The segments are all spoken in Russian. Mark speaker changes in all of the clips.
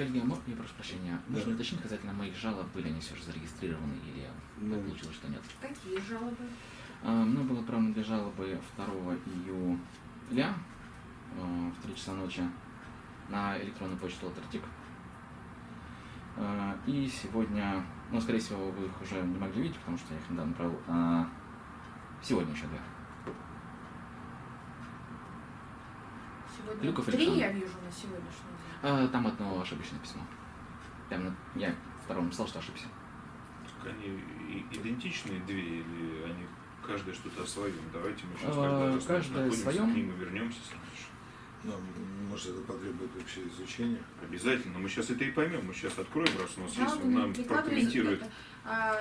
Speaker 1: коллеги, я прошу прощения, можно уточнить касательно моих жалоб, были они все же зарегистрированы или
Speaker 2: Ну.
Speaker 1: получилось, что нет?
Speaker 3: Какие жалобы?
Speaker 1: А, Мной было отправлено две жалобы 2 июля э, в 3 часа ночи на электронную почту Алтердик. А, И сегодня, ну, скорее всего, вы их уже не могли видеть, потому что я их недавно отправил. а Сегодня еще две.
Speaker 3: Сегодня
Speaker 1: Люков
Speaker 3: три
Speaker 1: Александр.
Speaker 3: я вижу на сегодняшний день.
Speaker 1: А, Там одно ошибочное письмо. Там на- я второму написал, что ошибся.
Speaker 2: Они и- идентичные две или они каждая что-то о своем? Давайте мы сейчас
Speaker 1: А,
Speaker 2: каждый раз
Speaker 1: каждая своем.
Speaker 2: к ним и вернемся.
Speaker 4: Ну, может, это потребует вообще изучения.
Speaker 2: Обязательно. Мы сейчас это и поймем. Мы сейчас откроем, раз у нас есть,
Speaker 3: Жалобы
Speaker 2: он нам прокомментирует.
Speaker 3: А,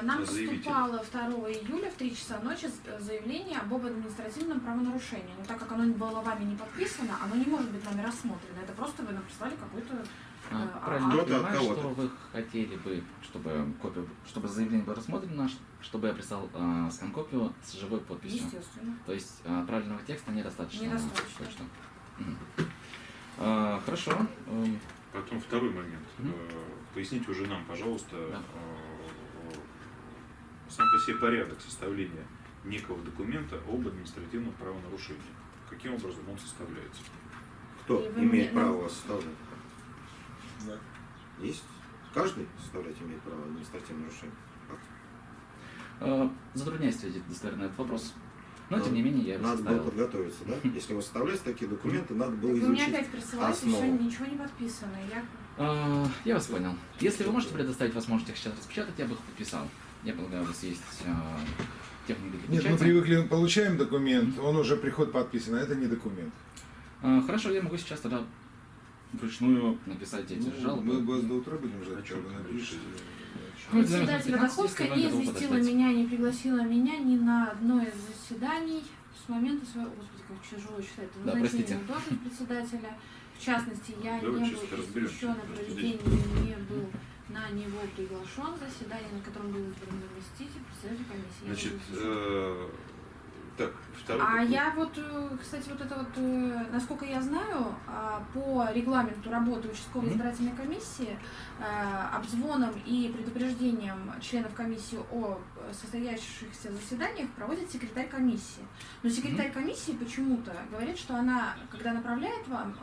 Speaker 3: Нам
Speaker 2: заявитель.
Speaker 3: поступало 2 июля в 3 часа ночи заявление об административном правонарушении. Но так как оно было вами не подписано, оно не может быть нами рассмотрено. Это просто вы нам прислали какую-то...
Speaker 1: А,
Speaker 3: Э,
Speaker 1: Правильно,
Speaker 3: а-
Speaker 1: я
Speaker 4: Кто-то от
Speaker 1: понимаю, что вы хотели бы, чтобы копию, чтобы заявление было рассмотрено, чтобы я прислал э, скан-копию с живой подписью.
Speaker 3: Естественно.
Speaker 1: То есть э, отправленного текста недостаточно.
Speaker 3: Недостаточно.
Speaker 1: почту. Мгм. А, Хорошо. Эм,
Speaker 2: Потом второй момент. Э, Поясните уже нам, пожалуйста,
Speaker 1: Да.
Speaker 2: Сам по себе порядок составления некого документа об административном правонарушении. Каким образом он составляется?
Speaker 4: Кто
Speaker 3: И
Speaker 4: имеет
Speaker 3: мне-
Speaker 4: право вас составлять?
Speaker 5: Да.
Speaker 4: Есть? Каждый составлять имеет право административное нарушение.
Speaker 1: Э, Затрудняюсь ответить достоверно на этот вопрос. Но,
Speaker 4: Ну,
Speaker 1: тем не менее, я его
Speaker 4: Надо было
Speaker 1: составил.
Speaker 4: подготовиться, да? Если вы составляете такие документы, надо было
Speaker 3: Вы мне
Speaker 4: изучить.
Speaker 3: опять присылаете,
Speaker 4: основу.
Speaker 3: еще ничего не подписано. Я...
Speaker 1: А, Я вас понял. Если вы можете предоставить возможность их сейчас распечатать, я бы их подписал. Я полагаю, у вас есть а, техника для
Speaker 5: Нет, мы
Speaker 1: печати.
Speaker 5: привыкли, получаем документ, он уже приходит подписан, а это не документ.
Speaker 1: А, Хорошо, я могу сейчас тогда вручную написать эти
Speaker 5: Ну,
Speaker 1: жалобы.
Speaker 5: мы вас до утра будем ждать,
Speaker 2: О чем
Speaker 5: когда
Speaker 2: ты
Speaker 5: напишешь.
Speaker 1: Ну, это займет
Speaker 3: Председатель
Speaker 1: 15,
Speaker 3: Ходовская
Speaker 1: если
Speaker 3: не
Speaker 1: вы
Speaker 3: известила меня, не пригласила меня ни на одно из заседаний с момента своего... Господи, как тяжело читать. это
Speaker 1: Да,
Speaker 3: назначения
Speaker 1: простите.
Speaker 3: на должность председателя. В частности, я
Speaker 2: Давай
Speaker 3: не был
Speaker 2: разберемся.
Speaker 3: еще на
Speaker 2: Подожди.
Speaker 3: проведение, не был на него приглашен заседание, на котором был избран заместитель председателя комиссии.
Speaker 2: Значит, так, второй
Speaker 3: А я вот, э, кстати, вот это вот, э, насколько я знаю, а, по регламенту работы участковой
Speaker 1: Мгм.
Speaker 3: избирательной комиссии э, обзвоном и предупреждением членов комиссии о состоящихся заседаниях проводит секретарь комиссии. Но секретарь комиссии почему-то говорит, что она, когда направляет вам,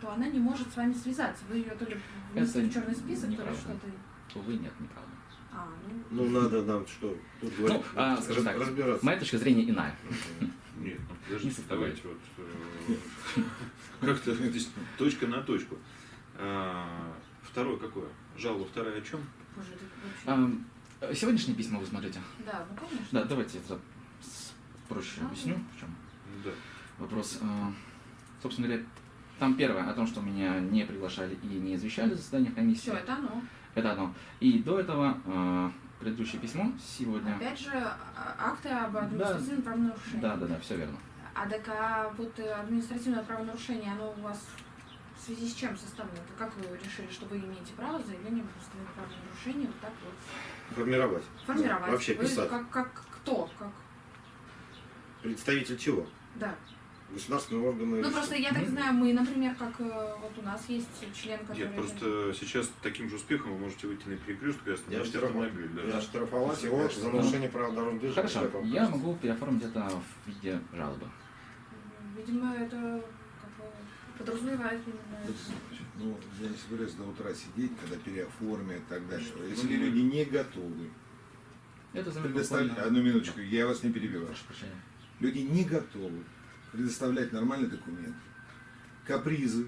Speaker 3: то она не может с вами связаться. Вы ее то ли внесли в черный список, то ли
Speaker 1: неправда.
Speaker 3: что-то.
Speaker 1: Увы, нет, неправда.
Speaker 3: А, ну,
Speaker 4: Ну, надо нам что? Тут говорить,
Speaker 1: а, скажем так,
Speaker 4: разбираться.
Speaker 1: Моя точка зрения иная.
Speaker 2: Нет, ну
Speaker 1: Не
Speaker 2: давайте вот э, как-то точка на точку. А, Второе какое? Жалоба вторая о чем?
Speaker 1: Ам, Сегодняшние письма вы смотрите?
Speaker 3: Да, ну конечно.
Speaker 1: Да, давайте я проще
Speaker 3: А,
Speaker 1: объясню, в чем
Speaker 2: Да.
Speaker 1: вопрос. А, Собственно говоря, там первое о том, что меня не приглашали и не извещали за заседание комиссии.
Speaker 3: Все, это оно.
Speaker 1: Это одно. И до этого а, предыдущее письмо сегодня.
Speaker 3: Опять же, а- акты об административном правонарушении.
Speaker 1: Да, да, да, все верно.
Speaker 3: А так а вот э, административное правонарушение, оно у вас в связи с чем составлено? Это Как вы решили, что вы имеете право заявление об административном правонарушении вот так вот
Speaker 4: Формировать.
Speaker 3: формировать?
Speaker 4: Вообще
Speaker 3: вы
Speaker 4: писать.
Speaker 3: Как, как кто? Как?
Speaker 4: Представитель чего?
Speaker 3: Да.
Speaker 4: Государственные органы.
Speaker 3: Ну просто я так знаю, мы, например, как э, вот у нас есть член, который...
Speaker 2: Нет, просто сейчас таким же успехом вы можете выйти на перекресток и
Speaker 4: Я
Speaker 2: остановить
Speaker 4: штрафовал.
Speaker 2: автомобиль. Да.
Speaker 4: Я штрафовать его за нарушение прав дорожного движения.
Speaker 1: Хорошо, я могу переоформить это в виде жалобы.
Speaker 3: Видимо, это как бы подразумевает именно...
Speaker 5: Ну, я не собираюсь до утра сидеть, когда переоформят и так дальше. Если люди не готовы,
Speaker 1: Это буквально-
Speaker 5: Одну минуточку, я вас не перебиваю.
Speaker 1: Прошу прощения.
Speaker 5: Люди не готовы предоставлять нормальный документ. Капризы.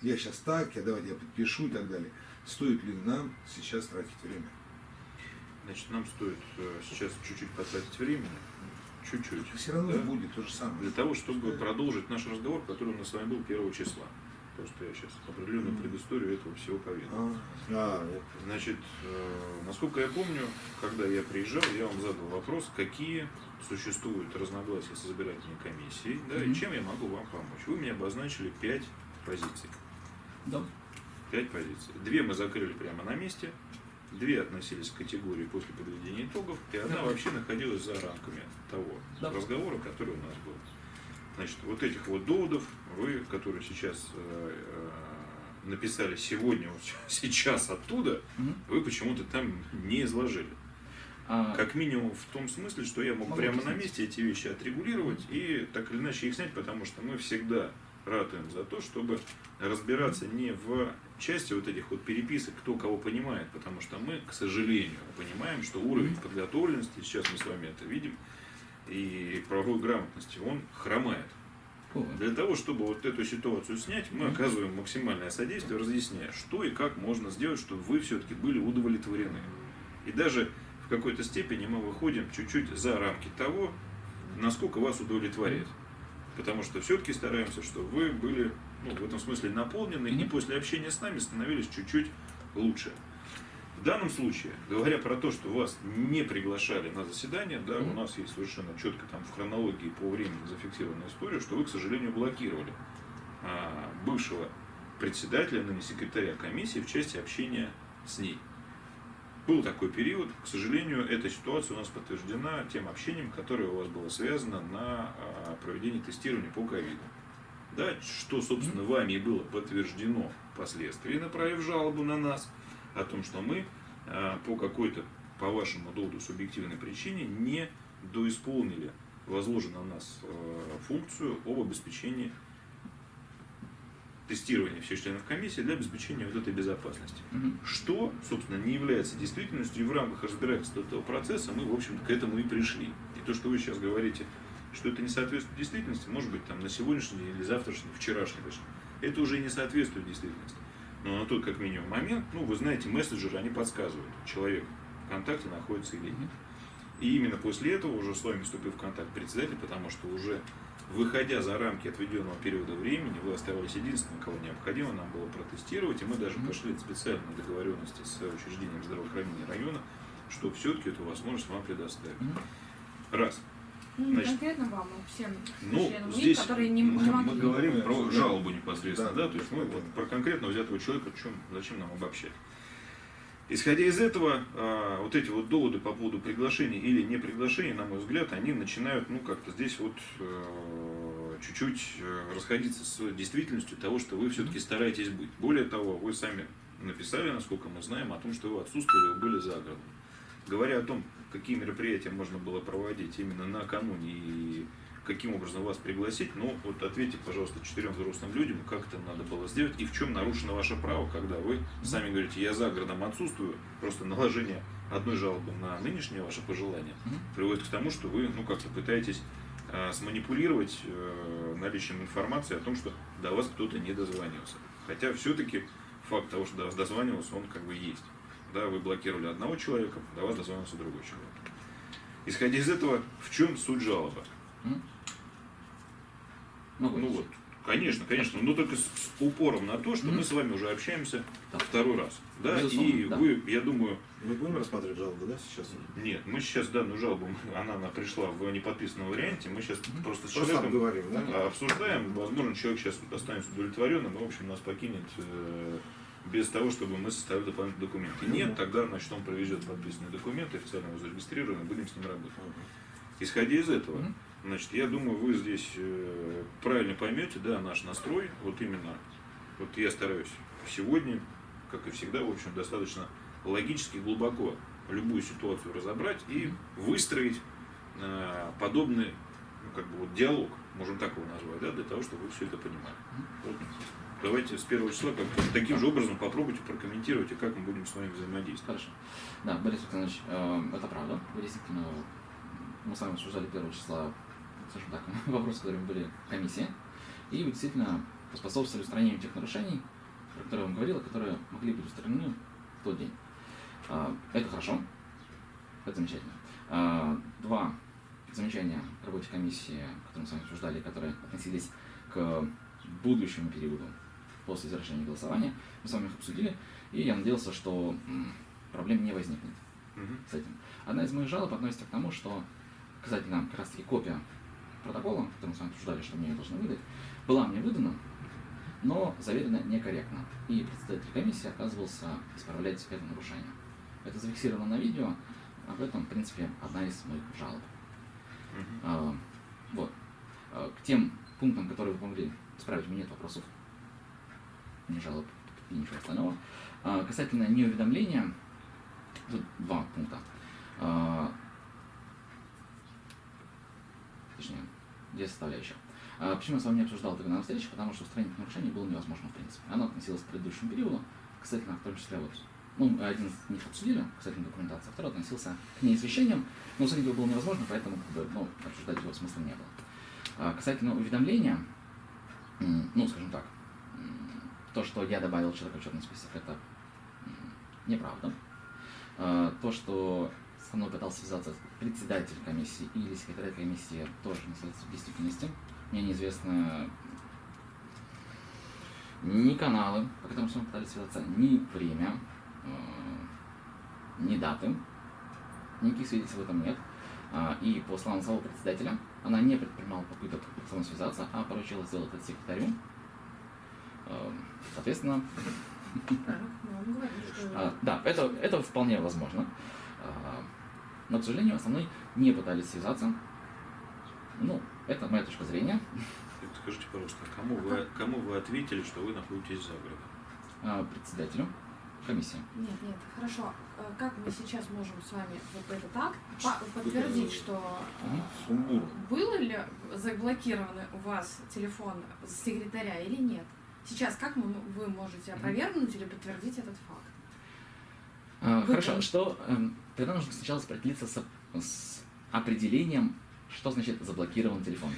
Speaker 5: Я сейчас так, я давайте я подпишу и так далее. Стоит ли нам сейчас тратить время?
Speaker 2: Значит, нам стоит э, сейчас чуть-чуть потратить времени. Чуть-чуть.
Speaker 5: Все равно
Speaker 2: Да.
Speaker 5: будет то же самое.
Speaker 2: Для того, чтобы продолжить наш разговор, который у нас с вами был 1 числа. Просто я сейчас определенную предысторию этого всего поведал.
Speaker 5: А.
Speaker 2: Значит, э, насколько я помню, когда я приезжал, я вам задал вопрос, какие существуют разногласия с избирательной комиссией, да, и чем я могу вам помочь. Вы мне обозначили пять позиций.
Speaker 1: Да.
Speaker 2: Пять позиций. Две мы закрыли прямо на месте, две относились к категории после подведения итогов, и одна
Speaker 1: Да.
Speaker 2: вообще находилась за рамками того
Speaker 1: Да.
Speaker 2: разговора, который у нас был. Значит, вот этих вот доводов вы, которые сейчас э, э, написали сегодня, вот сейчас оттуда,
Speaker 1: Мгм.
Speaker 2: вы почему-то там не изложили.
Speaker 1: А,
Speaker 2: Как минимум в том смысле, что я мог
Speaker 1: Могу
Speaker 2: прямо на месте эти вещи отрегулировать и так или иначе их снять, потому что мы всегда ратуем за то, чтобы разбираться не в части вот этих вот переписок, кто кого понимает, потому что мы, к сожалению, понимаем, что уровень подготовленности, сейчас мы с вами это видим, и правовой грамотности, он хромает. Для того, чтобы вот эту ситуацию снять, мы оказываем максимальное содействие, разъясняя, что и как можно сделать, чтобы вы все-таки были удовлетворены. И даже в какой-то степени мы выходим чуть-чуть за рамки того, насколько вас удовлетворяет. Потому что все-таки стараемся, чтобы вы были ну, в этом смысле наполнены и после общения с нами становились чуть-чуть лучше. В данном случае, говоря про то, что вас не приглашали на заседание, да, у нас есть совершенно четко там в хронологии по времени зафиксированная история, что вы, к сожалению, блокировали а, бывшего председателя, ныне секретаря комиссии в части общения с ней. Был такой период, к сожалению, эта ситуация у нас подтверждена тем общением, которое у вас было связано на а, проведении тестирования по ковиду. Да, что, собственно, вами и было подтверждено впоследствии, направив жалобу на нас о том, что мы а, по какой-то, по вашему доводу, субъективной причине не доисполнили возложенную на нас э, функцию об обеспечении тестирования всех членов комиссии для обеспечения вот этой безопасности.
Speaker 1: мгм.
Speaker 2: Что, собственно, не является действительностью, и в рамках разбирательства этого процесса мы, в общем-то, к этому и пришли. И то, что вы сейчас говорите, что это не соответствует действительности, может быть, там на сегодняшний или завтрашний, вчерашний это уже не соответствует действительности. Но на тот, как минимум, момент, ну, вы знаете, мессенджеры, они подсказывают, человек в контакте находится или нет. И именно после этого уже с вами вступил в контакт председатель, потому что уже выходя за рамки отведенного периода времени, вы оставались единственным, кого необходимо нам было протестировать, и мы даже пошли специально на договоренности с учреждением здравоохранения района, что все-таки эту возможность вам предоставить.
Speaker 1: Мгм.
Speaker 2: Раз.
Speaker 3: Ну, не
Speaker 2: Значит,
Speaker 3: конкретно вам, а всем
Speaker 2: Ну,
Speaker 3: членам УИК,
Speaker 2: здесь
Speaker 3: которые не,
Speaker 2: мы,
Speaker 3: не
Speaker 2: мы
Speaker 3: могли.
Speaker 2: говорим про жалобу непосредственно, да,
Speaker 5: Да.
Speaker 2: то есть мы вот про конкретно взятого человека, чем, зачем нам обобщать. Исходя из этого, а, вот эти вот доводы по поводу приглашения или не приглашения, на мой взгляд, они начинают, ну, как-то здесь вот э, чуть-чуть э, расходиться с действительностью того, что вы все-таки стараетесь быть. Более того, вы сами написали, насколько мы знаем, о том, что вы отсутствовали, вы были за городом. Говоря о том, какие мероприятия можно было проводить именно накануне и каким образом вас пригласить, ну вот ответьте, пожалуйста, четырем взрослым людям, как это надо было сделать и в чем нарушено ваше право, когда вы сами говорите, я за городом отсутствую, просто наложение одной жалобы на нынешнее ваше пожелание приводит к тому, что вы ну как-то пытаетесь э, сманипулировать э, наличием информации о том, что до вас кто-то не дозвонился. Хотя все-таки факт того, что до вас дозванивался, он как бы есть. Да, вы блокировали одного человека, до вас дозвонился другой человек. Исходя из этого, в чем суть жалобы? Ну
Speaker 1: ответить.
Speaker 2: вот, конечно, конечно, но только с, с упором на то, что
Speaker 1: Мгм.
Speaker 2: мы с вами уже общаемся
Speaker 1: Да.
Speaker 2: второй раз. Да,
Speaker 1: Безусловно,
Speaker 2: и
Speaker 1: да.
Speaker 2: вы, я думаю,
Speaker 4: Мы будем рассматривать жалобу, да, сейчас?
Speaker 2: нет, мы сейчас данную жалобу, она, она пришла в неподписанном варианте, мы сейчас
Speaker 1: Мгм.
Speaker 2: просто с
Speaker 4: Просто
Speaker 2: человеком
Speaker 4: обговорим, да?
Speaker 2: обсуждаем, возможно, человек сейчас останется удовлетворенным, и, в общем, нас покинет э, без того, чтобы мы составили дополнительные документы. Нет,
Speaker 4: да.
Speaker 2: тогда, значит, он привезет подписанные документы, официально его зарегистрируем, и будем с ним работать. Исходя из этого, значит, я думаю, вы здесь э, правильно поймете, да, наш настрой, вот именно, вот я стараюсь сегодня, как и всегда, в общем, достаточно логически глубоко любую ситуацию разобрать и выстроить э, подобный, ну, как бы вот диалог, можем так его назвать, да, для того, чтобы вы все это понимали. Вот. Давайте с первого числа как таким же образом попробуйте прокомментировать, и как мы будем с вами взаимодействовать.
Speaker 1: Хорошо. Да, Борис Александрович, э, это правда. Вы действительно, мы с вами обсуждали первого числа, скажем так, вопросы, которые были в комиссии. И вы действительно поспособствовали устранению тех нарушений, про которые я вам говорил, которые могли быть устранены в тот день. А, Это хорошо. Это замечательно. А, Два замечания к работе комиссии, которые мы с вами обсуждали, которые относились к будущему периоду после завершения голосования. Мы с вами их обсудили, и я надеялся, что проблем не возникнет с этим. Одна из моих жалоб относится к тому, что касательно как раз таки копия протокола, который мы с вами обсуждали, что мне ее должны выдать, была мне выдана, но заверена некорректно. И председатель комиссии отказывался исправлять это нарушение. Это зафиксировано на видео, об этом, в принципе, одна из моих жалоб.
Speaker 2: Мгм.
Speaker 1: А, вот. А, К тем пунктам, которые вы помогли исправить, у меня нет вопросов. Не жалоб. и ничего остального. А, касательно неуведомления, тут два пункта. А, точнее, две составляющих. А, почему я с вами не обсуждал тогда на встрече? Потому что устранить нарушение было невозможно в принципе. Оно относилось к предыдущему периоду, касательно в том числе вот ну, один из них обсудили, касательно документации, а второй относился к неизвещениям, но устранить его было невозможно, поэтому как бы, ну, обсуждать его смысла не было. А, касательно уведомления, ну, скажем так, то, что я добавил человека в черный список, это неправда. А, То, что со мной пытался связаться председатель комиссии или секретарь комиссии, тоже не соответствует действительности. Мне неизвестно ни каналы, по которым с вами пытались связаться, ни время, э, ни даты. Никаких свидетельств в этом нет. А, И по словам самого председателя, она не предпринимала попыток со мной связаться, а поручила сделать это секретарю. Э, Соответственно,
Speaker 3: Так, ну, он говорит, что...
Speaker 1: а, да, это, это вполне возможно. А, но, к сожалению, основной не пытались связаться. Ну, это моя точка зрения.
Speaker 2: Скажите, пожалуйста, а кому вы, кому вы ответили, что вы находитесь за городом?
Speaker 1: А, Председателю комиссии.
Speaker 3: Нет, нет, хорошо. Э, Как мы сейчас можем с вами вот этот акт по- подтвердить, что э, было ли заблокированы у вас телефон секретаря или нет? Сейчас как мы, вы можете опровергнуть или подтвердить этот факт?
Speaker 1: А,
Speaker 3: Вы
Speaker 1: Хорошо,
Speaker 3: там-
Speaker 1: что эм, тогда нужно сначала определиться с, с определением, что значит заблокирован телефон.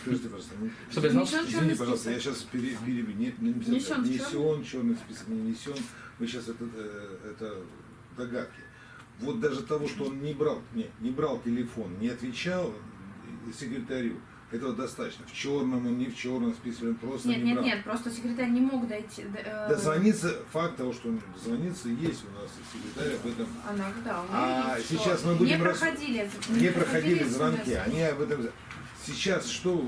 Speaker 5: Скажите, пожалуйста,
Speaker 1: Чтобы я знал,
Speaker 5: Извини, пожалуйста, я сейчас перебью. Не, не, не,
Speaker 3: Внесен в
Speaker 5: внесен, черный список не внесен. Мы сейчас это, э, это догадки. Вот даже того, что он не брал, не, не брал телефон, не отвечал э, секретарю, этого достаточно. В черном он, не в черном списке, он просто
Speaker 3: Нет,
Speaker 5: не
Speaker 3: нет,
Speaker 5: брал.
Speaker 3: нет, просто секретарь не мог дойти. э,
Speaker 5: Дозвониться, факт того, что он дозвонится, есть у нас и секретарь об этом.
Speaker 3: Она, да, у
Speaker 5: А
Speaker 3: есть,
Speaker 5: сейчас мы будем
Speaker 3: не
Speaker 5: рас-
Speaker 3: проходили,
Speaker 5: Не проходили звонки, они об этом... Сейчас что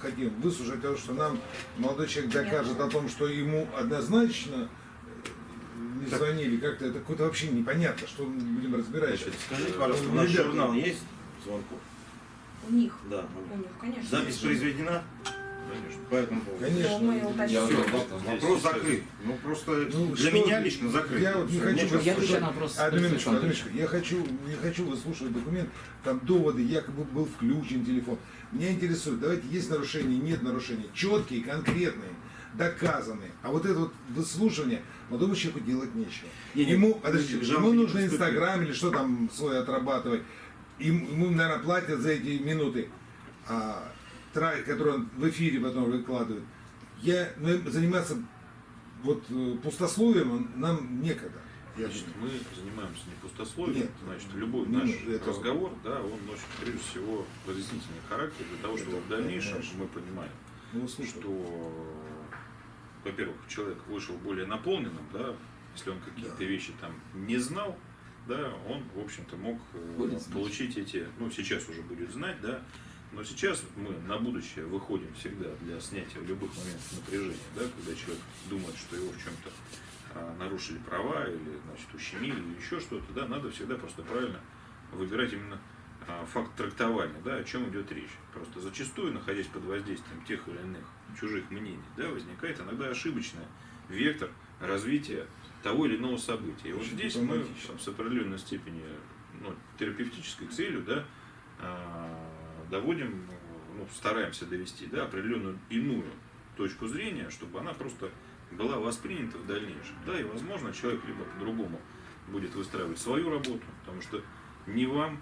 Speaker 5: хотим? Выслушать то, что нам молодой человек докажет о том, что ему однозначно э, не звонили, как-то это какое-то вообще непонятно, что мы будем разбирать.
Speaker 4: Скажите, пожалуйста, у нас журнал есть звонков?
Speaker 3: У них,
Speaker 4: Да.
Speaker 3: у них, конечно.
Speaker 4: Запись произведена
Speaker 2: Конечно.
Speaker 4: по этому поводу?
Speaker 5: Конечно.
Speaker 3: Мы
Speaker 1: Я что
Speaker 4: вопрос закрыт. Ну просто
Speaker 5: Ну,
Speaker 4: для
Speaker 5: что-
Speaker 4: меня лично закрыт.
Speaker 5: Я вот не хочу
Speaker 4: нечего
Speaker 1: Я на вопрос
Speaker 5: Одну минуточку, одну минуточку. Я хочу, не хочу выслушивать документ, там доводы, якобы был включен телефон. Меня интересует, давайте есть нарушения, нет нарушений, четкие, конкретные, доказанные. А вот это вот выслушивание молодому человеку делать нечего.
Speaker 4: Не,
Speaker 5: ему, подождите, ему нужно. Инстаграм или что там свой отрабатывать. Им- Ему, наверное, платят за эти минуты, а, тра- которые он в эфире потом выкладывает. Я, ну, заниматься вот э, пустословием он- нам некогда. Я
Speaker 2: Значит,
Speaker 5: думаю.
Speaker 2: мы занимаемся не пустословием,
Speaker 5: Нет.
Speaker 2: значит, любой
Speaker 5: Не,
Speaker 2: наш
Speaker 5: это-
Speaker 2: разговор, да, он носит прежде всего разъяснительный характер для того, чтобы
Speaker 5: Это
Speaker 2: в дальнейшем
Speaker 5: конечно.
Speaker 2: мы понимали,
Speaker 5: Ну, слушай,
Speaker 2: что, во-первых, человек вышел более наполненным, да, если он какие-то
Speaker 5: Да.
Speaker 2: вещи там не знал, да, он, в общем-то, мог э,
Speaker 1: Будет знать.
Speaker 2: получить эти, ну, сейчас уже будет знать, да, но сейчас мы на будущее выходим всегда для снятия любых моментах напряжения, да, когда человек думает, что его в чем-то а, нарушили права или, значит, ущемили или еще что-то, да, надо всегда просто правильно выбирать именно а, факт трактования, да, о чем идет речь. Просто зачастую, находясь под воздействием тех или иных чужих мнений, да, возникает иногда ошибочный вектор развития того или иного события. И вот
Speaker 5: Очень
Speaker 2: здесь мы
Speaker 5: дипломатично.
Speaker 2: с определенной степени ну, терапевтической целью, да, а, доводим, ну, стараемся довести, да, определенную иную точку зрения, чтобы она просто была воспринята в дальнейшем. Да, и возможно человек либо по-другому будет выстраивать свою работу, потому что ни вам,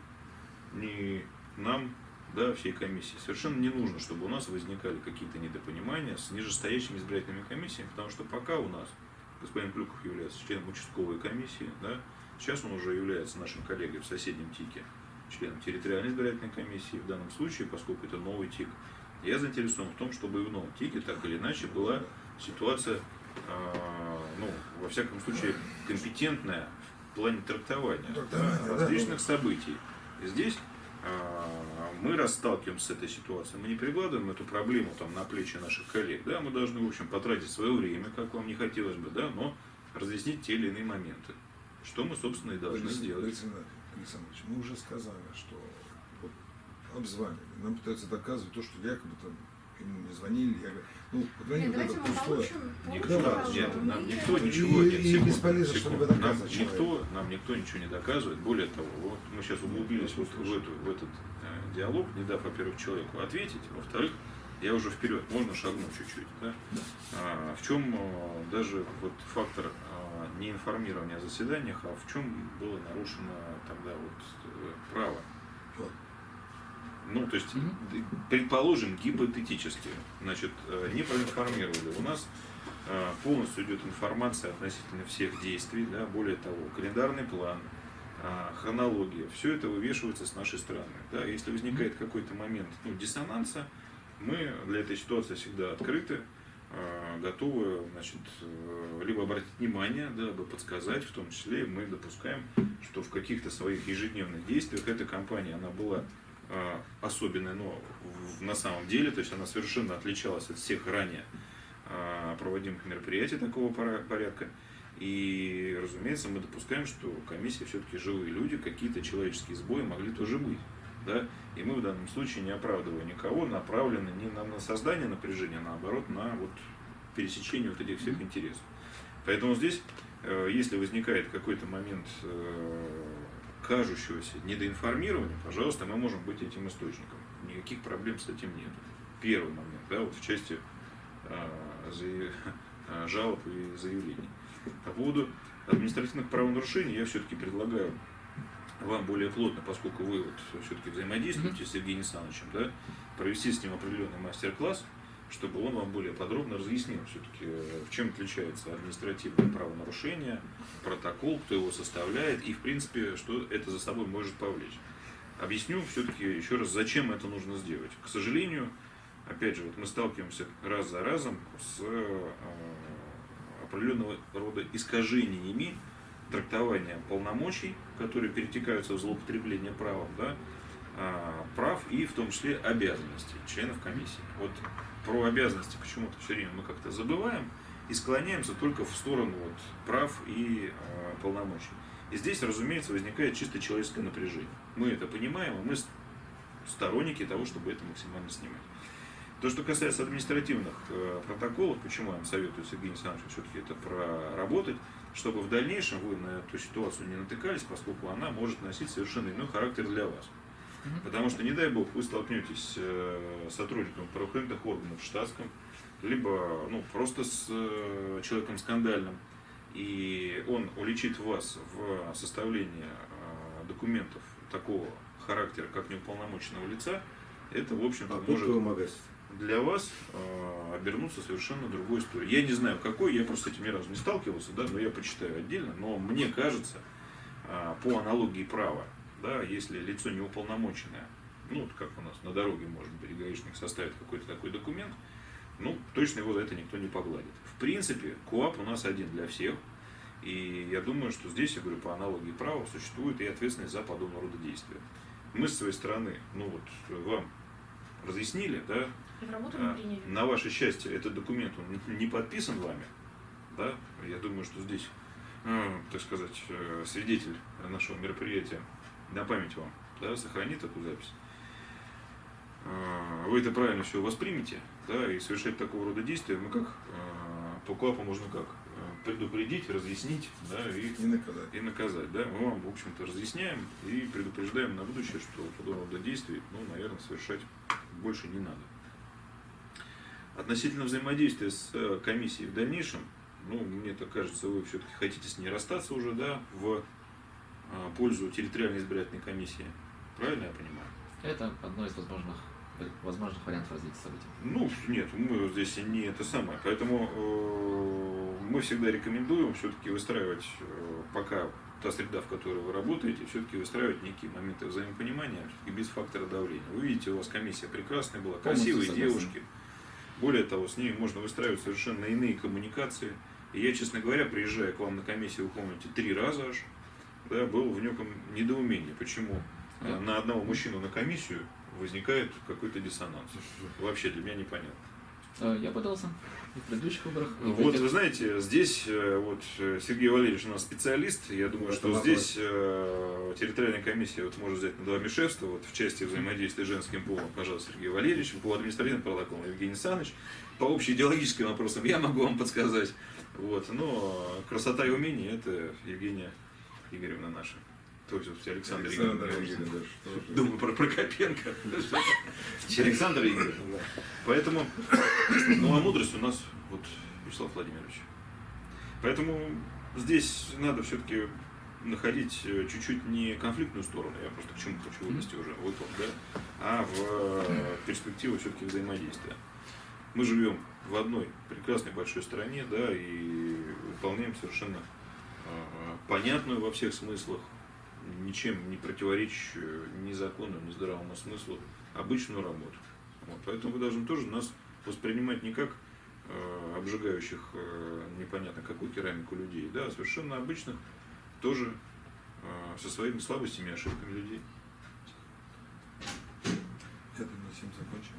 Speaker 2: ни нам, да, всей комиссии совершенно не нужно, чтобы у нас возникали какие-то недопонимания с нижестоящими избирательными комиссиями, потому что пока у нас господин Клюков является членом участковой комиссии, да, сейчас он уже является нашим коллегой в соседнем ТИКе, членом территориальной избирательной комиссии. В данном случае, поскольку это новый ТИК, я заинтересован в том, чтобы и в новом ТИКе так или иначе была ситуация, а, ну, во всяком случае, компетентная в плане трактования
Speaker 5: Трактования, да,
Speaker 2: различных
Speaker 5: ну.
Speaker 2: событий. И здесь мы расталкиваемся с этой ситуацией, мы не перекладываем эту проблему там, на плечи наших коллег, да, мы должны, в общем, потратить свое время, как вам не хотелось бы, да, но разъяснить те или иные моменты, что мы, собственно, и должны
Speaker 5: Борис
Speaker 2: сделать.
Speaker 5: Александр Александрович, мы уже сказали, что вот обзванивали, нам пытаются доказывать то, что якобы там не звонили. Я говорю, ну, позвони
Speaker 3: Нет,
Speaker 5: это пустое.
Speaker 2: Никто,
Speaker 5: Да,
Speaker 2: нет, нам никто
Speaker 5: И-
Speaker 2: ничего нет.
Speaker 5: и
Speaker 2: секунду,
Speaker 5: бесполезно
Speaker 2: секунду.
Speaker 5: что-либо
Speaker 2: Нам никто, нам никто ничего не доказывает. Более того, вот мы сейчас углубились вот в, эту, в этот э, диалог, не дав, во-первых, человеку ответить, во-вторых, я уже вперед, можно шагнуть чуть-чуть. Да? А, в чем э, даже вот фактор э, неинформирования о заседаниях, а в чем было нарушено тогда вот э, право? Ну, то есть, предположим, гипотетически, значит, э, не проинформировали. У нас э, полностью идет информация относительно всех действий, да, более того, календарный план, э, хронология, все это вывешивается с нашей стороны. Да. Если возникает какой-то момент ну, диссонанса, мы для этой ситуации всегда открыты, готовы значит, либо обратить внимание, да, либо подсказать, в том числе мы допускаем, что в каких-то своих ежедневных действиях эта компания, она была э, особенная, но на самом деле, то есть она совершенно отличалась от всех ранее э, проводимых мероприятий такого порядка. И, разумеется, мы допускаем, что комиссия все-таки живые люди, какие-то человеческие сбои могли тоже быть. Да? И мы в данном случае, не оправдывая никого, направлены не на, на создание напряжения, а наоборот, на вот пересечение вот этих всех интересов. Поэтому здесь, э, если возникает какой-то момент кажущегося недоинформирования, пожалуйста, мы можем быть этим источником. Никаких проблем с этим нет. Первый момент, да, вот в части э, заяв- э, жалоб и заявлений. По поводу административных правонарушений я все-таки предлагаю вам более плотно, поскольку вы вот все-таки взаимодействуете с Сергеем Александровичем, да, провести с ним определенный мастер-класс, чтобы он вам более подробно разъяснил все-таки, в чем отличается административное правонарушение, протокол, кто его составляет и, в принципе, что это за собой может повлечь. Объясню все-таки еще раз, зачем это нужно сделать. К сожалению, опять же, вот мы сталкиваемся раз за разом с э, определенного рода искажениями трактования полномочий, которые перетекаются в злоупотребление правом, да, а, прав и в том числе обязанностей членов комиссии. Вот про обязанности почему-то все время мы как-то забываем и склоняемся только в сторону вот, прав и а, полномочий. И здесь, разумеется, возникает чисто человеческое напряжение. Мы это понимаем, и мы сторонники того, чтобы это максимально снимать. То, что касается административных э, протоколов, почему я вам советую, Сергей Александрович, все-таки это проработать, чтобы в дальнейшем вы на эту ситуацию не натыкались, поскольку она может носить совершенно иной характер для вас. Потому что, не дай бог, вы столкнетесь э, с сотрудником правоохранительных органов в штатском, либо ну, просто с э, человеком скандальным, и он уличит вас в составлении э, документов такого характера, как неуполномоченного лица, это, в общем-то,
Speaker 4: А
Speaker 2: может для вас э, обернуться совершенно другой историей. Я не знаю, какой, я просто с этим ни разу не сталкивался, да, но я почитаю отдельно, но мне кажется, э, по аналогии права, да, если лицо неуполномоченное, ну, вот как у нас на дороге, может быть, гаишник составит какой-то такой документ, ну, точно его за это никто не погладит. В принципе, КУАП у нас один для всех, и я думаю, что здесь, я говорю, по аналогии права существует и ответственность за подобного рода действия. Мы с своей стороны, ну вот, вам разъяснили, да, а. На ваше счастье, этот документ он не подписан вами. Да? Я думаю, что здесь, э, так сказать, э, свидетель нашего мероприятия на память вам да, сохранит такую запись. Э, Вы это правильно все воспримете, да, и совершать такого рода действия мы как э, по КУАПу можно как предупредить, разъяснить, да, и
Speaker 5: И наказать.
Speaker 2: и наказать. Да? Мы вам, в общем-то, разъясняем и предупреждаем на будущее, что подобного рода действий, ну, наверное, совершать больше не надо. Относительно взаимодействия с э, комиссией в дальнейшем, ну, мне так кажется, вы все-таки хотите с ней расстаться уже, да, в пользу территориальной избирательной комиссии. Правильно я понимаю?
Speaker 1: Это одно из возможных, возможных вариантов развития событий.
Speaker 2: Ну, нет, мы здесь не это самое. Поэтому э, мы всегда рекомендуем все-таки выстраивать, э, пока та среда, в которой вы работаете, все-таки выстраивать некие моменты взаимопонимания и без фактора давления. Вы видите, у вас комиссия прекрасная была,
Speaker 1: Полностью
Speaker 2: красивые
Speaker 1: согласен.
Speaker 2: девушки. Более того, с ними можно выстраивать совершенно иные коммуникации. И я, честно говоря, приезжая к вам на комиссию, вы помните, три раза аж, да, был в неком недоумении, почему э,
Speaker 1: Да.
Speaker 2: на одного мужчину на комиссию возникает какой-то диссонанс. Вообще для меня непонятно.
Speaker 1: Э, Я пытался и в предыдущих выборах. и
Speaker 2: Вот
Speaker 1: этих.
Speaker 2: вы знаете, здесь э, вот Сергей Валерьевич у нас специалист. Я думаю,
Speaker 4: В
Speaker 2: что
Speaker 4: этом
Speaker 2: здесь э, территориальная комиссия вот может взять на два Мишевства вот в части взаимодействия с женским полом, пожалуйста, Сергей Валерьевич, по административным протоколам Евгений Александрович. По общеидеологическим вопросам я могу вам подсказать. Вот, но красота и умение это Евгения Игоревна наша. То есть вот Александр,
Speaker 5: Александр
Speaker 2: Игоревич. Думаю про Прокопенко. Александр Игоревич. Поэтому, ну а мудрость у нас вот Вячеслав Владимирович. Поэтому здесь надо все-таки находить э, чуть-чуть не конфликтную сторону, я просто к чему хочу вывести уже, вот да, а в э, перспективу все-таки взаимодействия. Мы живем в одной прекрасной большой стране, да, и выполняем совершенно понятную во всех смыслах, ничем не противоречащую ни закону, ни здравому смыслу обычную работу. Вот, поэтому вы должны тоже нас воспринимать не как э, обжигающих э, непонятно какую керамику людей, да, а совершенно обычных, тоже э, со своими слабостями и ошибками людей.
Speaker 5: Я думаю, на 7 закончим.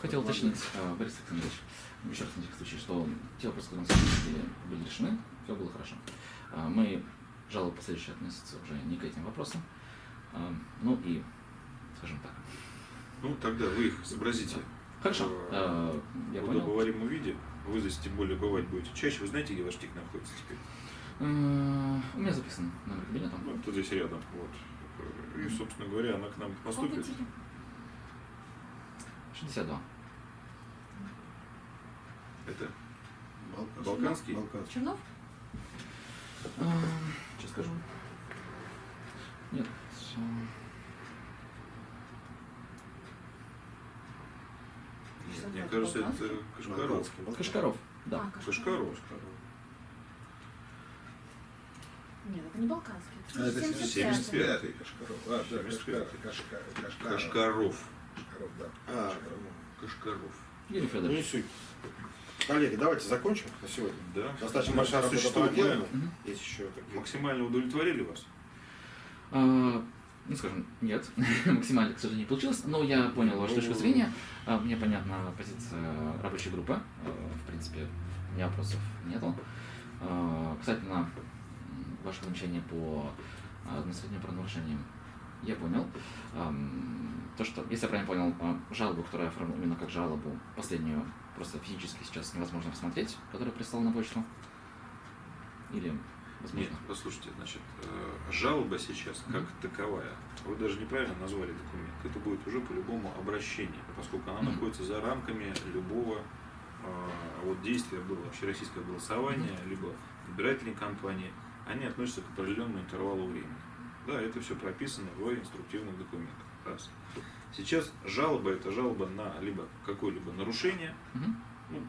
Speaker 1: Хотел уточнить, э, Борис Александрович, еще раз на всякий случай, что те вопросы, которые были, были решены, все было хорошо. Э, Мы жалобы последующие относятся уже не к этим вопросам. Э, Ну и, скажем так.
Speaker 2: Ну, тогда вы их изобразите
Speaker 1: Хорошо,
Speaker 2: в
Speaker 1: э, я
Speaker 2: в
Speaker 1: понял.
Speaker 2: удобоваримом виде. Вы здесь тем более бывать будете чаще. Вы знаете, где ваш тик находится теперь?
Speaker 1: У меня записан номер кабинета.
Speaker 2: Ну, тут здесь рядом. Вот. И, собственно говоря, она к нам поступит.
Speaker 3: Помните?
Speaker 1: 62.
Speaker 2: Это
Speaker 4: Балканский.
Speaker 2: Балканский?
Speaker 4: Балканский.
Speaker 3: Чернов?
Speaker 1: Э, Сейчас скажу. Нет.
Speaker 2: Нет, мне кажется, это Кашкаров.
Speaker 1: Кашкаров. Да.
Speaker 3: А, Кашкаров.
Speaker 2: Кашкаров.
Speaker 3: Нет, это не Балканский.
Speaker 5: А, это
Speaker 3: 75-й.
Speaker 2: 75.
Speaker 5: 75-й Кашкаров. А, да,
Speaker 2: 75-й.
Speaker 5: Кашкар, Кашкар, Кашкаров.
Speaker 2: Кашкаров.
Speaker 5: Кашкаров, да.
Speaker 4: А,
Speaker 5: Кашкаров.
Speaker 2: Кашкаров.
Speaker 1: Юрий
Speaker 4: Ну, не
Speaker 1: Федорович.
Speaker 4: Коллеги, давайте закончим на сегодня.
Speaker 2: Да.
Speaker 4: Достаточно большая работа
Speaker 2: Существует.
Speaker 4: Есть еще какие-то...
Speaker 2: Максимально удовлетворили вас?
Speaker 1: А, Ну, скажем, нет, максимально, к сожалению, не получилось, но я понял вашу точку зрения, А, мне понятна позиция рабочей группы, А, в принципе, у меня вопросов нету. А, Касательно м, вашего замечания по административным правонарушениям, я понял. То, что, если я правильно понял, жалобу, которую я оформил именно как жалобу, последнюю, просто физически сейчас невозможно посмотреть, которая прислал на почту? Или
Speaker 2: Нет,
Speaker 1: возможно?
Speaker 2: послушайте, значит, э, жалоба сейчас как таковая, вы даже неправильно назвали документ, это будет уже по-любому обращение, поскольку она
Speaker 1: Мгм.
Speaker 2: находится за рамками любого э, вот действия было, общероссийское голосование, либо избирательной кампании, они относятся к определенному интервалу времени. Да, это все прописано в инструктивных документах. Раз. Сейчас жалоба это жалоба на либо какое-либо нарушение,
Speaker 1: Мгм.
Speaker 2: ну,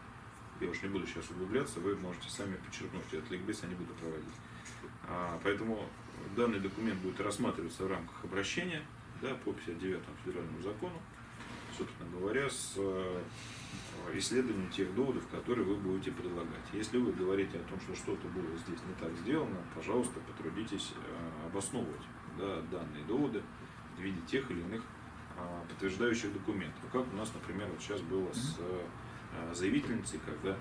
Speaker 2: я уж не буду сейчас углубляться, вы можете сами подчеркнуть этот ликбез, я не буду проводить. А, поэтому данный документ будет рассматриваться в рамках обращения да, по 59 федеральному закону, собственно говоря, с э, исследованием тех доводов, которые вы будете предлагать. Если вы говорите о том, что что-то было здесь не так сделано, пожалуйста, потрудитесь э, обосновывать да, данные доводы в виде тех или иных а, подтверждающих документов. Как у нас, например, вот сейчас было с э, заявительницей, когда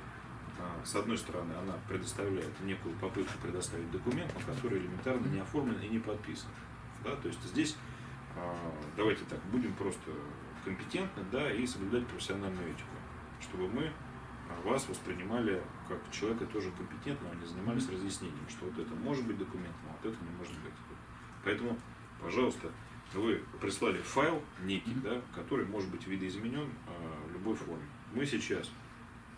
Speaker 2: а, с одной стороны она предоставляет некую попытку предоставить документ, но который элементарно не оформлен и не подписан. Да? То есть здесь а, давайте так, будем просто компетентны да, и соблюдать профессиональную этику, чтобы мы а, вас воспринимали как человека тоже компетентного, а не занимались разъяснением, что вот это может быть документом, а вот это не может быть. Поэтому, пожалуйста, вы прислали файл некий, да, который может быть видоизменен а, в любой форме. Мы сейчас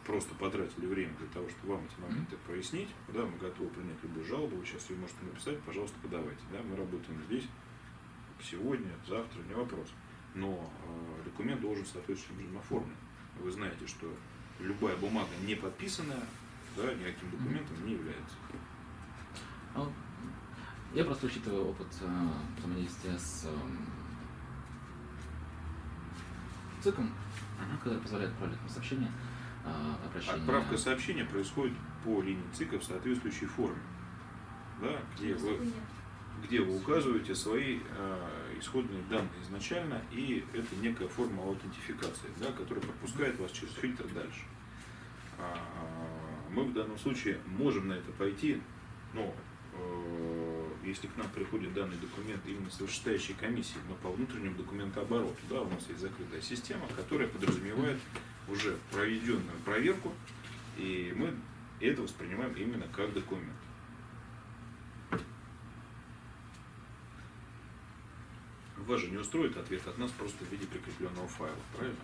Speaker 2: просто потратили время для того, чтобы вам эти моменты прояснить. Да, мы готовы принять любую жалобу, вы сейчас ее можете написать, пожалуйста, подавайте. Да, мы работаем здесь сегодня, завтра, не вопрос. Но э, документ должен соответствующим образом оформлен. Вы знаете, что любая бумага не подписанная, да, никаким документом не является.
Speaker 1: Я просто учитываю опыт э, взаимодействия с эм, ЦИКом, который позволяет отправлять мне сообщения, э, обращения.
Speaker 2: Отправка сообщения происходит по линии ЦИКа в соответствующей форме. Да, где вы где вы указываете свои э, исходные данные изначально, и это некая форма аутентификации, да, которая пропускает вас через фильтр дальше. А, Мы в данном случае можем на это пойти, но э, если к нам приходит данный документ именно с вышестоящей комиссии, но по внутреннему документообороту, да, у нас есть закрытая система, которая подразумевает уже проведенную проверку, и мы это воспринимаем именно как документ. Вас же не устроит ответ от нас просто в виде прикрепленного файла, правильно?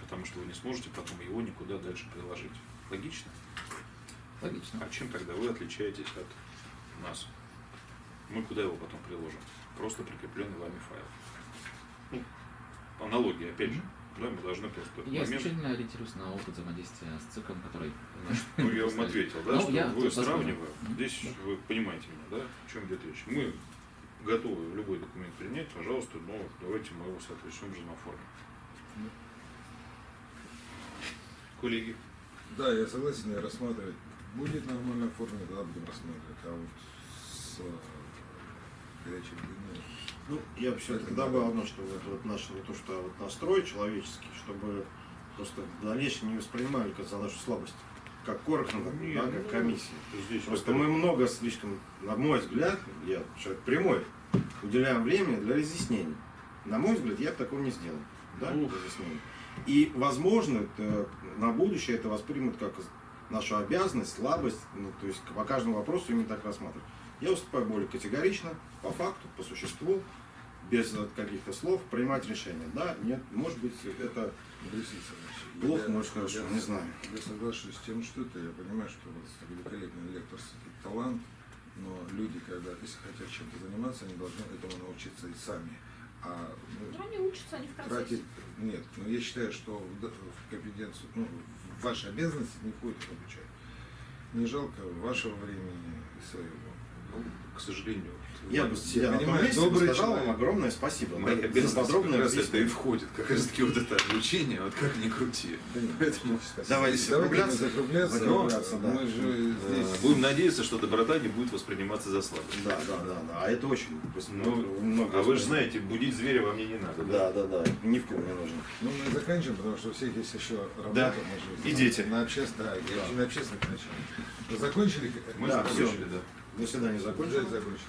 Speaker 2: Потому что вы не сможете потом его никуда дальше приложить. Логично?
Speaker 1: Логично.
Speaker 2: А чем тогда вы отличаетесь от нас? Мы куда его потом приложим? Просто прикрепленный вами файл. Ну, аналогия, опять же. Да, мы должны просто
Speaker 1: Я
Speaker 2: момент...
Speaker 1: исключительно ориентируюсь на опыт взаимодействия с циклом, который...
Speaker 2: Ну, я вам ответил, да,
Speaker 1: Ну,
Speaker 2: что вы
Speaker 1: Мгм.
Speaker 2: здесь вы понимаете меня, да, о чем идет речь. Мы готовы любой документ принять, пожалуйста, но давайте мы его соответствующим образом оформим. Коллеги,
Speaker 5: Да, я согласен, я рассматривать. Будет нормально оформлено, тогда будем рассматривать. А вот с горячей линией.
Speaker 4: Ну, я бы все-таки добавил одно, что вот, вот наш, вот то, что вот настрой человеческий, чтобы просто в дальнейшем не воспринимали как за нашу слабость, как коротко,
Speaker 2: Не,
Speaker 4: да,
Speaker 2: ну,
Speaker 4: как комиссия.
Speaker 2: здесь
Speaker 4: Просто мы много слишком, на мой взгляд, я человек прямой, уделяем время для разъяснений. На мой взгляд, я бы такого не сделал. Да, разъяснений. И, возможно, это, на будущее это воспримут как нашу обязанность, слабость, ну, то есть по каждому вопросу именно так рассматривать. Я выступаю более категорично, по факту, по существу, без каких-то слов, принимать решение. Да, нет, может быть, это плохо,
Speaker 5: я-
Speaker 4: может, хорошо,
Speaker 5: я-
Speaker 4: не знаю.
Speaker 5: Я соглашусь с тем, что это, я понимаю, что у вас великолепный лекторский талант, но люди, когда, если хотят чем-то заниматься, они должны этому научиться и сами. А ну,
Speaker 3: Ну, они учатся, они в процессе.
Speaker 5: тратить, нет, но я считаю, что в, в компетенцию, ну, в ваши обязанности не входит их обучать. Не жалко вашего времени и своего.
Speaker 2: Ну, к сожалению,
Speaker 4: Я бы том
Speaker 5: понимаю, добрый
Speaker 4: сказал вам
Speaker 5: человек.
Speaker 4: огромное спасибо. За
Speaker 2: обязанностей
Speaker 4: подробное
Speaker 2: как раз это и входит, как раз таки вот это обучение, вот как ни крути.
Speaker 5: Да
Speaker 2: Поэтому
Speaker 4: давайте закругляться.
Speaker 5: закругляться.
Speaker 4: Закругляться, да.
Speaker 5: Мы же здесь...
Speaker 2: Будем надеяться, что доброта не будет восприниматься за слабость.
Speaker 4: Да, да, да, да. А это очень
Speaker 2: Ну,
Speaker 4: много.
Speaker 2: а вы же знаете, будить зверя вам мне не надо, да?
Speaker 4: Да, да, да. Ни в ком не нужно.
Speaker 5: Ну, мы заканчиваем, потому что у всех есть еще работа.
Speaker 2: Да. И дети.
Speaker 5: На общественных, да, и на общественных началах. Закончили?
Speaker 2: Мы
Speaker 4: Да,
Speaker 2: закончили, да.
Speaker 4: До свидания, закончили.
Speaker 5: Закончили.